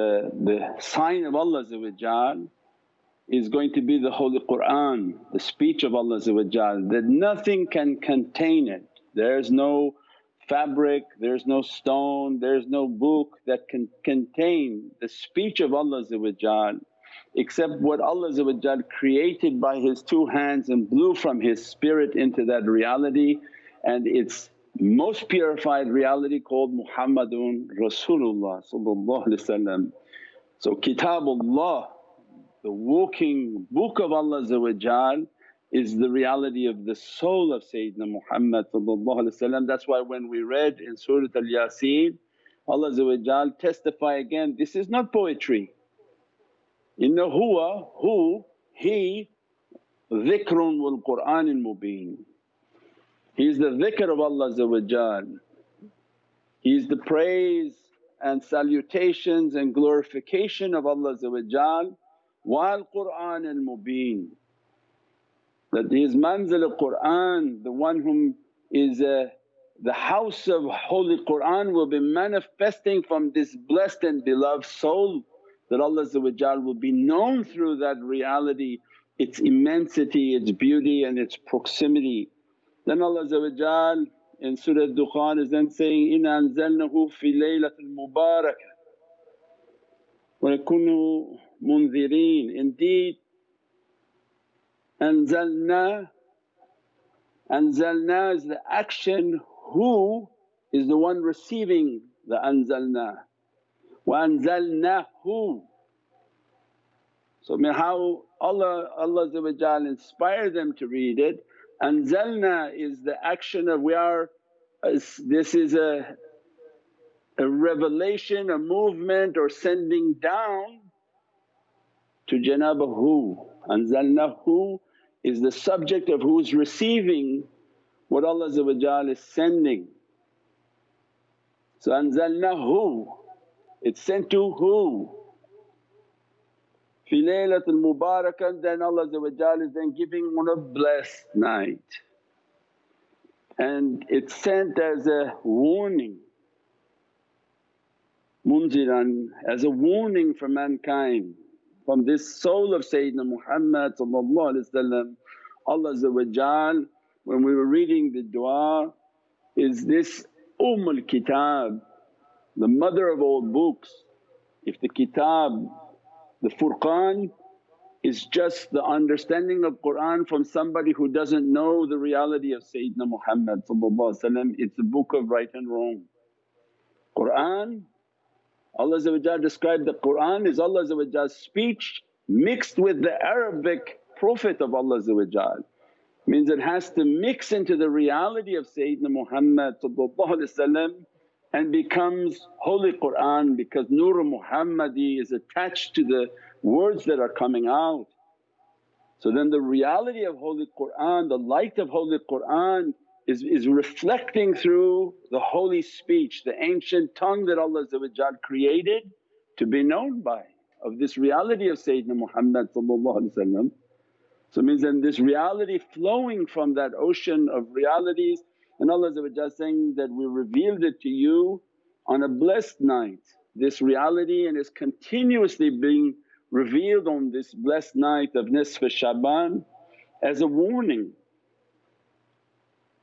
the, the sign of Allah is going to be the Holy Qur'an, the speech of Allah that nothing can contain it. There's no fabric, there's no stone, there's no book that can contain the speech of Allah except what Allah created by His two hands and blew from His spirit into that reality and its most purified reality called Muhammadun Rasulullah So kitabullah the walking book of Allah is the reality of the soul of Sayyidina Muhammad That's why when we read in Surat Al-Yasin Allah testify again, this is not poetry. Inna huwa, who, he dhikrun wal Qur'anil mubeen. He is the dhikr of Allah He is the praise and salutations and glorification of Allah while Qur'an al Mubeen. That He is manzil Qur'an, the one whom is uh, the house of Holy Qur'an will be manifesting from this blessed and beloved soul that Allah will be known through that reality, its immensity, its beauty and its proximity. Then Allah in Surah Dukhan is then saying, Inna anzalnahu fi laylatil mubarakah wa yakunu munzirin. Indeed, anzalna, anzalna is the action, who is the one receiving the anzalna, wa anzalnahu. So how Allah, Allah inspired them to read it. Anzalna is the action of we are, uh, this is a, a revelation, a movement or sending down to janaba who. Anzalnahu is the subject of who's receiving what Allah is sending. So anzalnahu, it's sent to who? Fi laylatul mubarakah then Allah is then giving on a blessed night. And it's sent as a warning, munziran, as a warning for mankind from this soul of Sayyidina Muhammad Allah when we were reading the du'a is this Ummul Kitab, the mother of all books. If the kitab, the Furqan is just the understanding of Qur'an from somebody who doesn't know the reality of Sayyidina Muhammad it's a book of right and wrong. Qur'an Allah described the Qur'an is Allah's speech mixed with the Arabic Prophet of Allah means it has to mix into the reality of Sayyidina Muhammad and becomes Holy Qur'an because Nur Muhammadi is attached to the words that are coming out. So then the reality of Holy Qur'an, the light of Holy Qur'an is, is reflecting through the holy speech, the ancient tongue that Allah created to be known by of this reality of Sayyidina Muhammad So means then this reality flowing from that ocean of realities and Allah saying that, we revealed it to you on a blessed night. This reality and is continuously being revealed on this blessed night of Nisf Shaban as a warning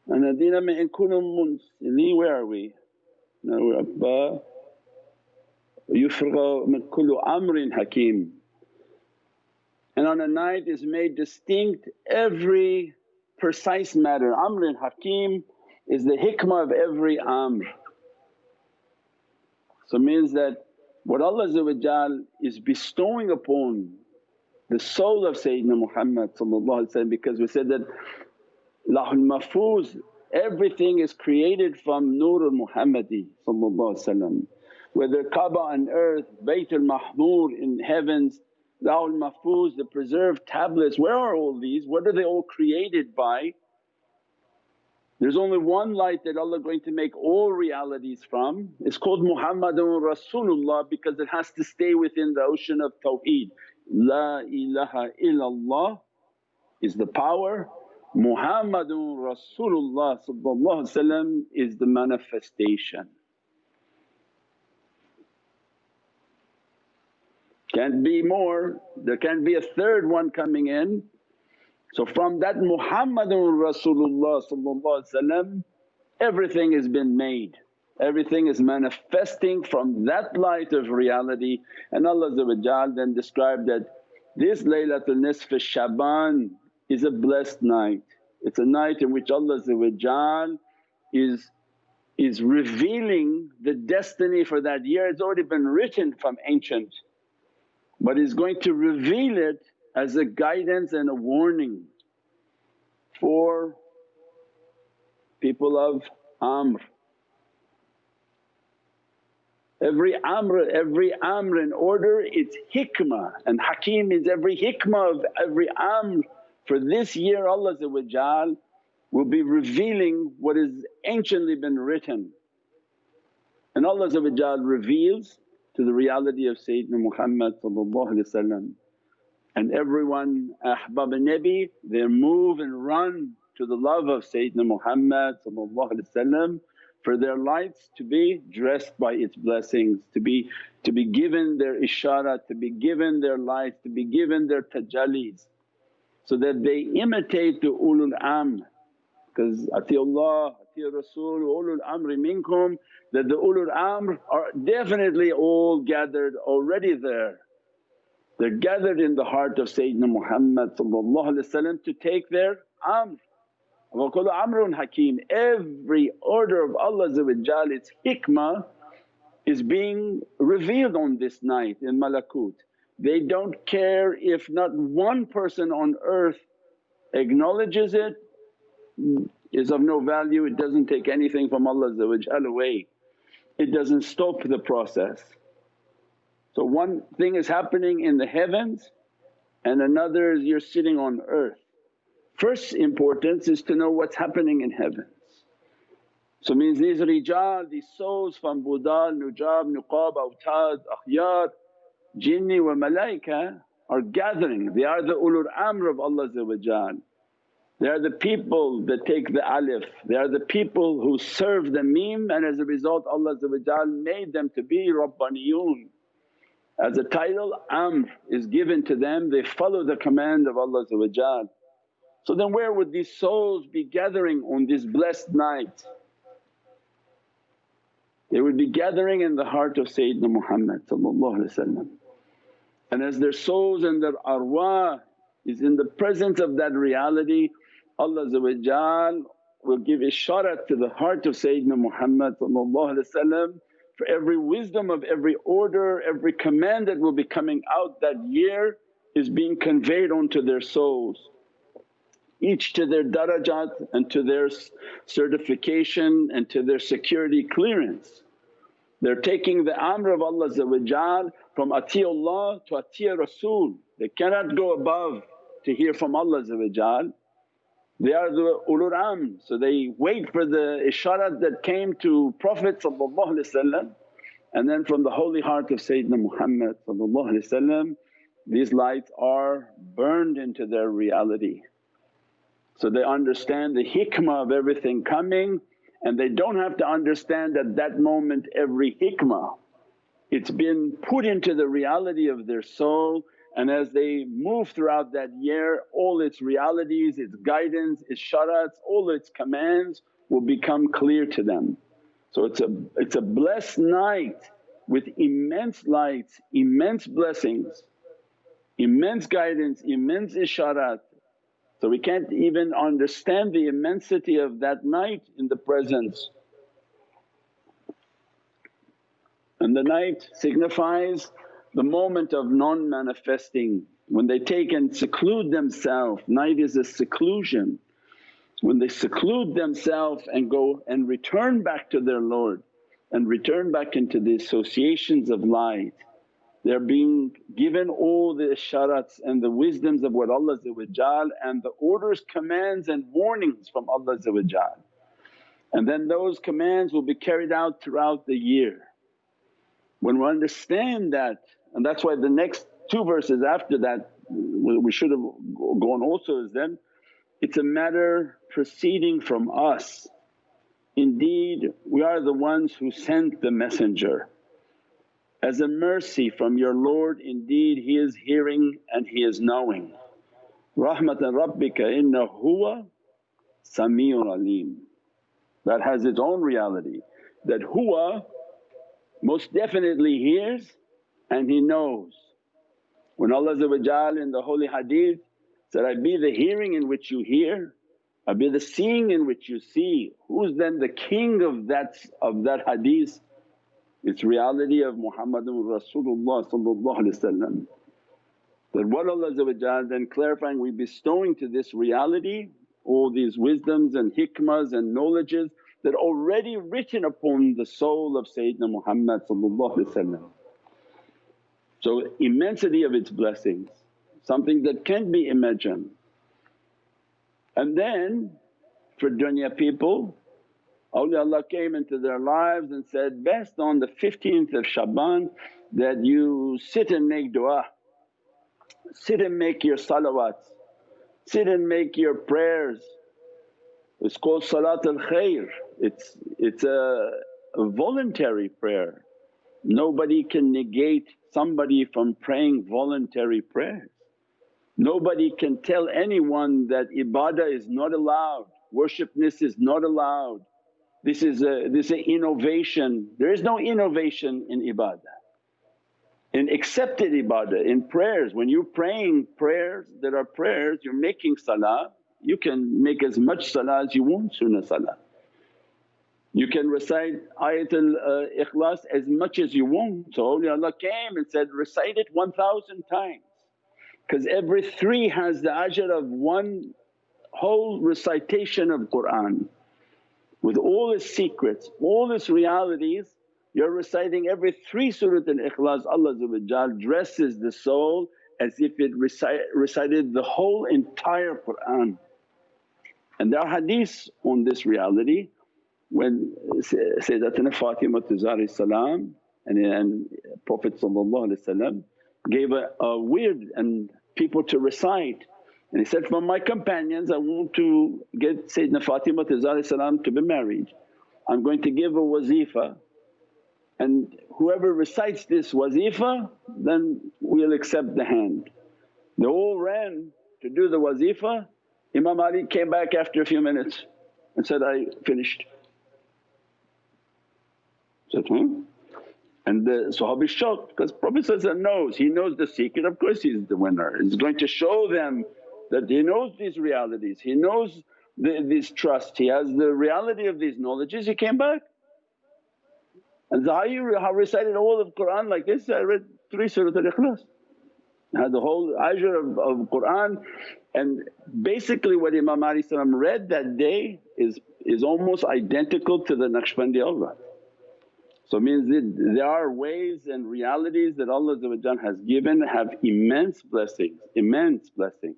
and Adina in kunum where are we? Now we're Abba uh, yufraga min kullu amrin hakim. And on a night is made distinct every precise matter. Amrin hakim is the hikmah of every amr. So means that what Allah is bestowing upon the soul of Sayyidina Muhammad because we said that Lawhul Mahfuz everything is created from Nurul Muhammadi whether Kaaba on earth, Baytul Ma'mur in heavens, Lawhul Mahfuz, the preserved tablets, where are all these? What are they all created by? There's only one light that Allah going to make all realities from, it's called Muhammadun Rasulullah because it has to stay within the ocean of tawheed. La ilaha illallah is the power Muhammadun Rasulullah is the manifestation. Can't be more, there can't be a third one coming in. So from that Muhammadun Rasulullah everything has been made, everything is manifesting from that light of reality and Allah then described that this Laylatul Nisf Shaban is a blessed night. It's a night in which Allah is, is revealing the destiny for that year. It's already been written from ancient but He's going to reveal it as a guidance and a warning for people of Amr. Every Amr, every Amr in order it's hikmah and Hakim is every hikmah of every Amr. For this year Allah will be revealing what has anciently been written and Allah reveals to the reality of Sayyidina Muhammad and everyone ahbab nabi they move and run to the love of Sayyidina Muhammad for their lights to be dressed by its blessings, to be, to be given their isharat, to be given their lights, to be given their tajallis so that they imitate the ulul amr because atiullah, ati Rasul, ulul amri minkum that the ulul amr are definitely all gathered already there. They're gathered in the heart of Sayyidina Muhammad to take their amr. Kullu amrun hakim, every order of Allah its hikmah is being revealed on this night in malakut. They don't care if not one person on earth acknowledges it is of no value, it doesn't take anything from Allah away it doesn't stop the process. So one thing is happening in the heavens and another is you're sitting on earth. First importance is to know what's happening in heavens. So means these rijal, these souls from Budal, Nujab, Nuqab, Awtad, Akhyar, Jinni wa Malaika are gathering, they are the ulul amr of Allah they are the people that take the alif, they are the people who serve the mim and as a result Allah made them to be Rabbaniyun. As a title Amr is given to them, they follow the command of Allah So then where would these souls be gathering on this blessed night? They would be gathering in the heart of Sayyidina Muhammad and as their souls and their arwah is in the presence of that reality Allah will give isharat to the heart of Sayyidina Muhammad for every wisdom of every order, every command that will be coming out that year is being conveyed onto their souls. Each to their darajat and to their certification and to their security clearance. They're taking the amr of Allah from atiyullah to atiya Rasul. They cannot go above to hear from Allah they are the ulul amr, so they wait for the isharat that came to Prophet and then from the holy heart of Sayyidina Muhammad these lights are burned into their reality. So they understand the hikmah of everything coming and they don't have to understand at that moment every hikmah. It's been put into the reality of their soul and as they move throughout that year all its realities, its guidance, its sharats, all its commands will become clear to them. So it's a, it's a blessed night with immense lights, immense blessings, immense guidance, immense isharat. So we can't even understand the immensity of that night in the presence. And the night signifies the moment of non-manifesting when they take and seclude themselves, night is a seclusion. When they seclude themselves and go and return back to their Lord and return back into the associations of light, they're being given all the isharats and the wisdoms of what Allah and the orders, commands and warnings from Allah and then those commands will be carried out throughout the year. When we understand that and that's why the next two verses after that we should have gone also is then, it's a matter proceeding from us. Indeed we are the ones who sent the messenger. as a mercy from your Lord indeed He is hearing and He is knowing. Rahmatan rabbika inna huwa sami'un alim. That has its own reality that huwa most definitely hears and He knows. When Allah in the holy hadith said, I be the hearing in which you hear, I be the seeing in which you see. Who's then the king of that, of that hadith? It's reality of Muhammadun Rasulullah that what Allah then clarifying we bestowing to this reality all these wisdoms and hikmas and knowledges that already written upon the soul of Sayyidina Muhammad So immensity of its blessings, something that can't be imagined. And then for dunya people awliyaullah came into their lives and said, best on the 15th of Shaban that you sit and make du'a, sit and make your salawats, sit and make your prayers. It's called Salat al Khair, it's, it's a, a voluntary prayer. Nobody can negate somebody from praying voluntary prayers. Nobody can tell anyone that ibadah is not allowed, worshipness is not allowed, this is a this is an innovation. There is no innovation in ibadah. In accepted ibadah, in prayers, when you're praying prayers that are prayers, you're making salah, you can make as much salah as you want, sunnah salah. You can recite ayatul uh, ikhlas as much as you want. So awliyaullah came and said, recite it 1000 times because every three has the ajr of one whole recitation of Qur'an with all its secrets, all its realities, you're reciting every three Surat al-Ikhlas Allah dresses the soul as if it recite, recited the whole entire Qur'an. And there are hadiths on this reality when Sayyidatina Fatima Zahra salam and, and Prophet gave a, a wird and people to recite and he said, from my companions I want to get Sayyidina Fatima to salam to be married. I'm going to give a wazifa and whoever recites this wazifa then we'll accept the hand. They all ran to do the wazifa. Imam Ali came back after a few minutes and said, I finished. Hmm? And the Sahabi shocked because Prophet knows, he knows the secret, of course he's the winner. He's going to show them that he knows these realities, he knows the, this trust, he has the reality of these knowledges, he came back. And you recited all of Qur'an like this, I read three Surat al-Ikhlas. Had the whole ajr of, of Qur'an and basically what Imam Ali read that day is, is almost identical to the Naqshbandi awrad. So it means that there are ways and realities that Allah has given have immense blessings, immense blessings.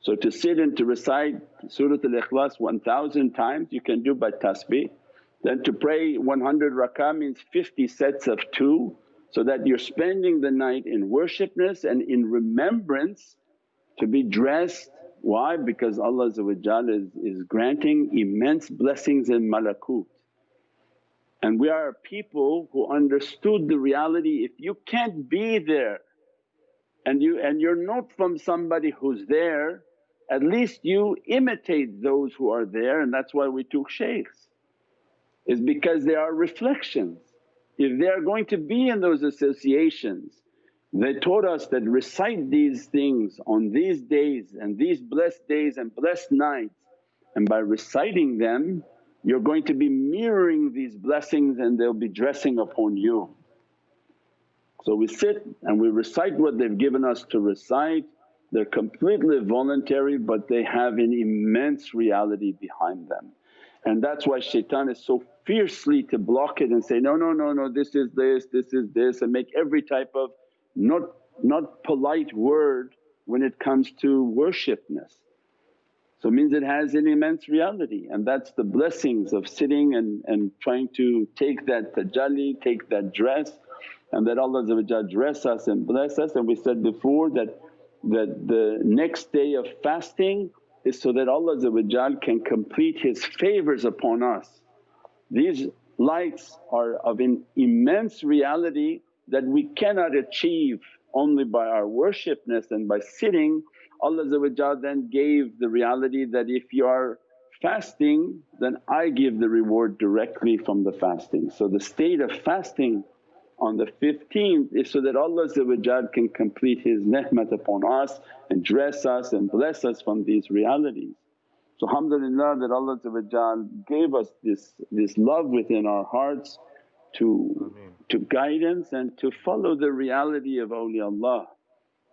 So to sit and to recite Surat al-Ikhlas 1000 times you can do by tasbih. Then to pray 100 rakah means 50 sets of two so that you're spending the night in worshipness and in remembrance to be dressed. Why? Because Allah is, is granting immense blessings in malakut. And we are people who understood the reality if you can't be there and you and you're not from somebody who's there at least you imitate those who are there and that's why we took shaykhs is because they are reflections. If they are going to be in those associations they taught us that recite these things on these days and these blessed days and blessed nights and by reciting them you're going to be mirroring these blessings and they'll be dressing upon you. So we sit and we recite what they've given us to recite they're completely voluntary but they have an immense reality behind them. And that's why shaitan is so fiercely to block it and say, no, no, no, no, this is this, this is this and make every type of not, not polite word when it comes to worshipness. So it means it has an immense reality and that's the blessings of sitting and, and trying to take that tajalli, take that dress and that Allah dress us and bless us. And we said before that that the next day of fasting is so that Allah can complete His favours upon us. These lights are of an immense reality that we cannot achieve only by our worshipness and by sitting, Allah then gave the reality that if you are fasting then I give the reward directly from the fasting. So the state of fasting on the 15th is so that Allah can complete His ni'mat upon us and dress us and bless us from these realities. So alhamdulillah that Allah gave us this, this love within our hearts to, to guidance and to follow the reality of awliyaullah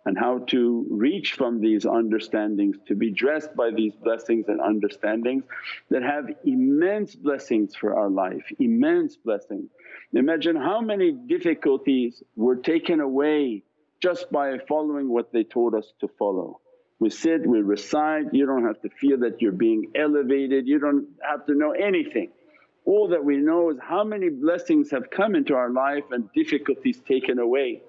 and how to reach from these understandings to be dressed by these blessings and understandings that have immense blessings for our life, immense blessings. Imagine how many difficulties were taken away just by following what they told us to follow. We sit, we recite, you don't have to feel that you're being elevated, you don't have to know anything. All that we know is how many blessings have come into our life and difficulties taken away.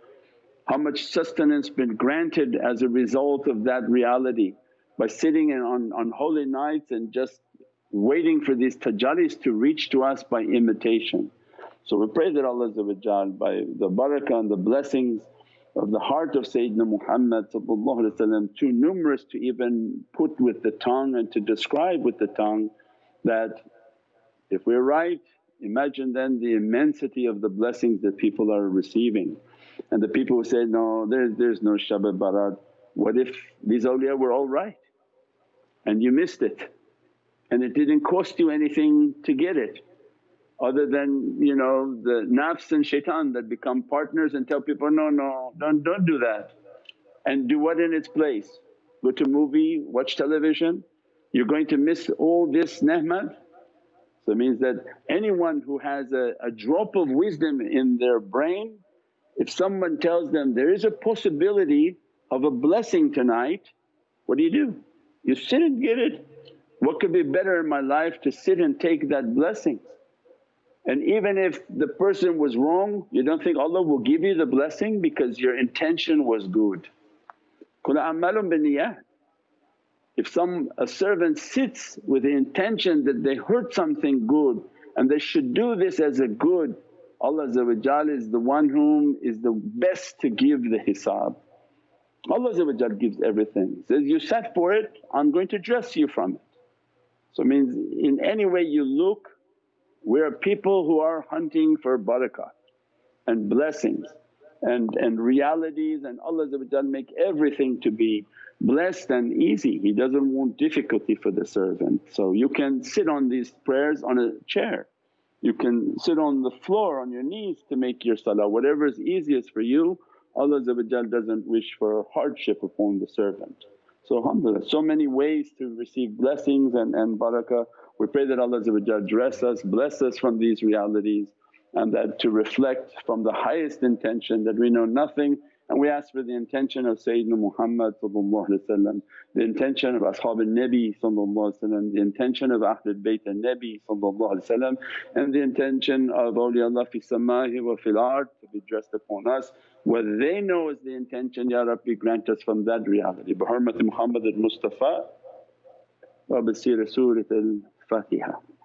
How much sustenance been granted as a result of that reality by sitting on, on holy nights and just waiting for these tajallis to reach to us by imitation. So we pray that Allah by the barakah and the blessings of the heart of Sayyidina Muhammad too numerous to even put with the tongue and to describe with the tongue that if we're right imagine then the immensity of the blessings that people are receiving. And the people who say, no there's, there's no Shab Barat, what if these awliya were all right and you missed it and it didn't cost you anything to get it other than you know the nafs and shaitan that become partners and tell people, no, no don't, don't do that. And do what in its place? Go to movie, watch television, you're going to miss all this ni'mat. So it means that anyone who has a, a drop of wisdom in their brain, if someone tells them there is a possibility of a blessing tonight, what do you do? You sit and get it. What could be better in my life to sit and take that blessing? And even if the person was wrong, you don't think Allah will give you the blessing because your intention was good. Kul a'malun biniyat. If some a servant sits with the intention that they heard something good and they should do this as a good, Allah is the one whom is the best to give the hisab. Allah gives everything, says, you sat for it, I'm going to dress you from it. So it means in any way you look we're people who are hunting for barakah and blessings and, and realities and Allah make everything to be blessed and easy. He doesn't want difficulty for the servant. So you can sit on these prayers on a chair, you can sit on the floor on your knees to make your salah, whatever is easiest for you. Allah doesn't wish for hardship upon the servant. So alhamdulillah so many ways to receive blessings and, and barakah. We pray that Allah dress us, bless us from these realities and that to reflect from the highest intention that we know nothing and we ask for the intention of Sayyidina Muhammad the intention of Ashab al-Nabi the intention of Ahlul Bayt al-Nabi and the intention of awliyaullah fi samahi wa fil ard to be dressed upon us. What they know is the intention, Ya Rabbi grant us from that reality. Bi Muhammad al-Mustafa wa bi Surat al-Fatiha.